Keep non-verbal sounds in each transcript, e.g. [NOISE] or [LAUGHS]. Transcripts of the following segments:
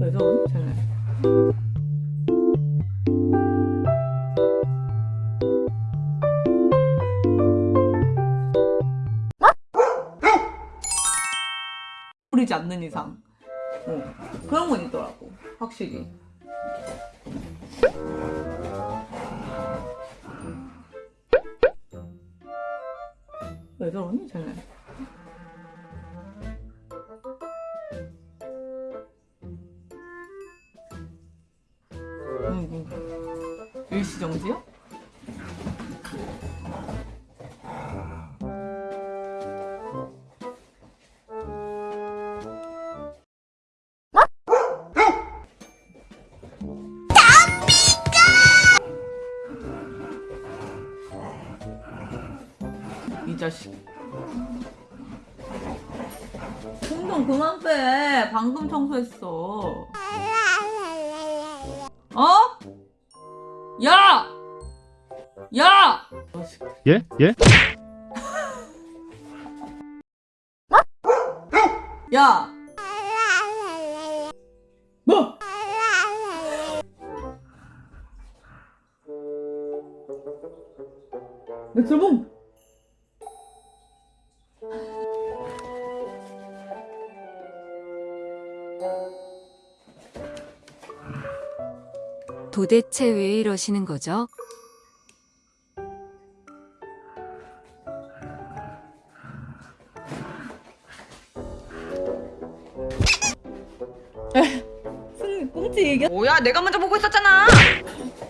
왜 저러니 쟤네 부리지 않는 이상. 어, 그런 건 있더라고 확실히. 왜 저러니 쟤네 응, 응. 일시정지요? 이 자식. 공좀 그만 빼. 방금 청소했어. 어? 야! 야! 예? 예? 야! 뭐? 맥주봉! 도대체 왜 이러시는 거죠? 꽁치 얘기 뭐야 내가 먼저 보고 있었잖아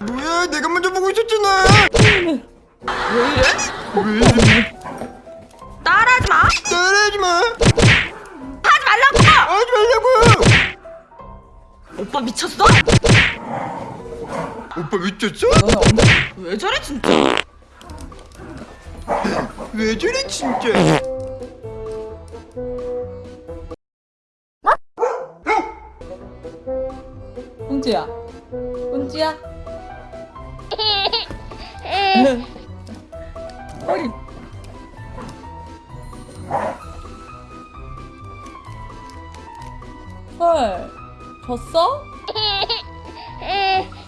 뭐야 내가 먼저 보고 있었잖아 왜 이래? 왜 이래 따라하지 마 따라하지 마 하지 말라고 하지 말라고 오빠 미쳤어? 오빠 미쳤어? 너네 언제 왜 저래 진짜? 왜 저래 진짜? 꽁치야. 꽁치야? [LAUGHS] 어이. 헐 졌어? [LAUGHS]